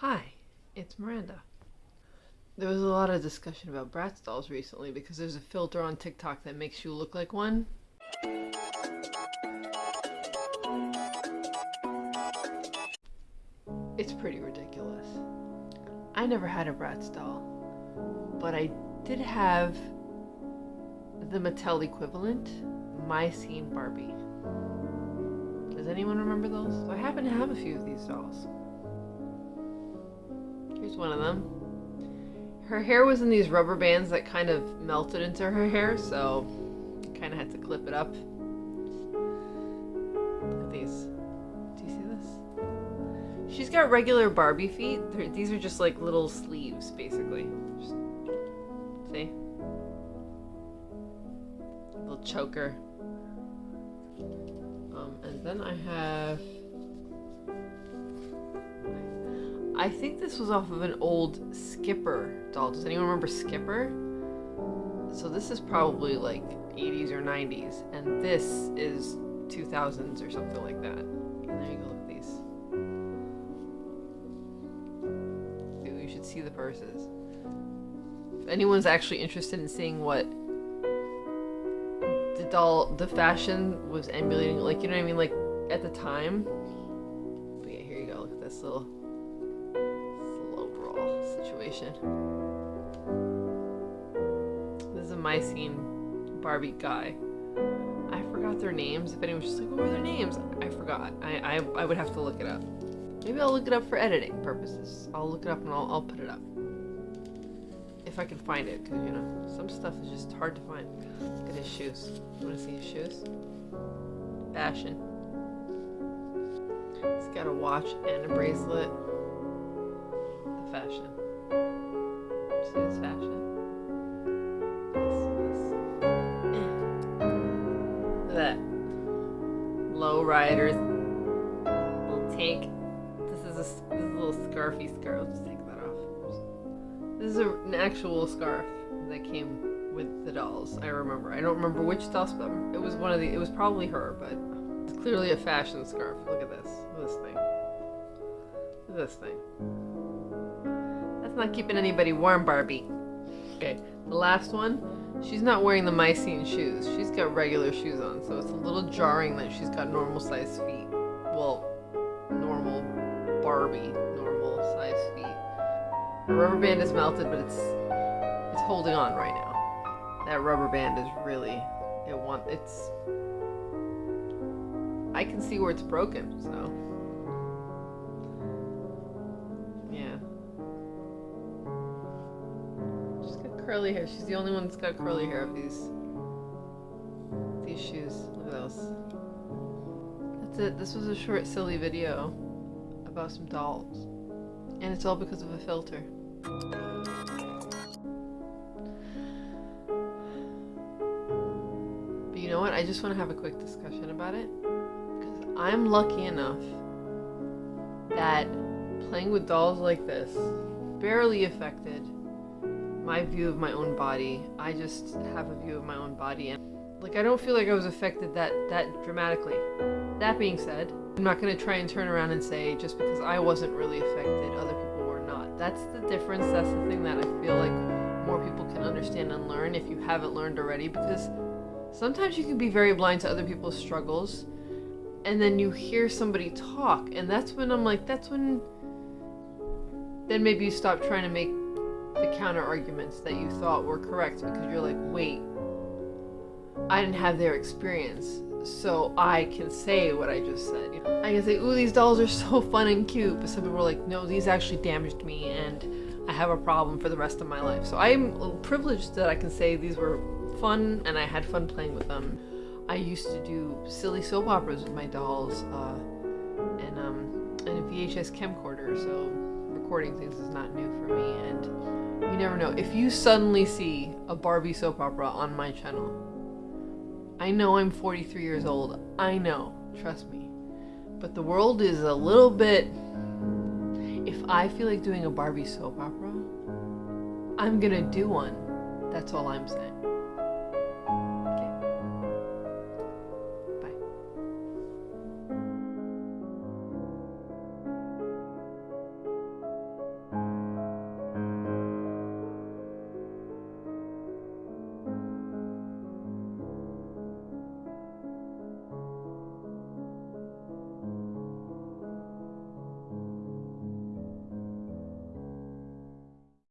Hi, it's Miranda. There was a lot of discussion about Bratz dolls recently because there's a filter on TikTok that makes you look like one. It's pretty ridiculous. I never had a Bratz doll, but I did have the Mattel equivalent, My Scene Barbie. Does anyone remember those? I happen to have a few of these dolls. Here's one of them. Her hair was in these rubber bands that kind of melted into her hair, so kind of had to clip it up. Look at these. Do you see this? She's got regular Barbie feet. They're, these are just like little sleeves, basically. Just, see? Little choker. Um, and then I have I think this was off of an old Skipper doll. Does anyone remember Skipper? So this is probably like 80s or 90s, and this is 2000s or something like that. And there you go, look at these. Dude, you should see the purses. If anyone's actually interested in seeing what the doll, the fashion was emulating, like, you know what I mean? Like, at the time. But yeah, here you go, look at this little situation. This is a my scene Barbie guy. I forgot their names. If anyone's just like, what were their names? I forgot. I, I, I would have to look it up. Maybe I'll look it up for editing purposes. I'll look it up and I'll, I'll put it up. If I can find it, because, you know, some stuff is just hard to find. Look at his shoes. You want to see his shoes? Fashion. He's got a watch and a bracelet. Fashion see this fashion. Look at that. Low riders. Little tank. This is a, this is a little scarfy scarf. Let's take that off. This is a, an actual scarf that came with the dolls. I remember. I don't remember which dolls, but it was one of the. It was probably her, but it's clearly a fashion scarf. Look at this. This thing. This thing not keeping anybody warm, Barbie. Okay, the last one, she's not wearing the My Scene shoes. She's got regular shoes on, so it's a little jarring that she's got normal sized feet. Well, normal Barbie, normal sized feet. The rubber band is melted, but it's it's holding on right now. That rubber band is really, it want, it's, I can see where it's broken, so. Curly hair. She's the only one that's got curly hair of these these shoes. Look at those. That's it. This was a short, silly video about some dolls. And it's all because of a filter. But you know what? I just want to have a quick discussion about it. Because I'm lucky enough that playing with dolls like this barely affected my view of my own body. I just have a view of my own body and like I don't feel like I was affected that that dramatically. That being said, I'm not going to try and turn around and say just because I wasn't really affected other people were not. That's the difference. That's the thing that I feel like more people can understand and learn if you haven't learned already because sometimes you can be very blind to other people's struggles and then you hear somebody talk and that's when I'm like that's when then maybe you stop trying to make the counter arguments that you thought were correct because you're like, wait, I didn't have their experience, so I can say what I just said. You know? I can say, ooh, these dolls are so fun and cute, but some people are like, no, these actually damaged me and I have a problem for the rest of my life. So I'm privileged that I can say these were fun and I had fun playing with them. I used to do silly soap operas with my dolls uh, and, um, and a VHS camcorder, so recording things is not new for me and you never know. If you suddenly see a Barbie soap opera on my channel, I know I'm 43 years old. I know. Trust me. But the world is a little bit... If I feel like doing a Barbie soap opera, I'm gonna do one. That's all I'm saying.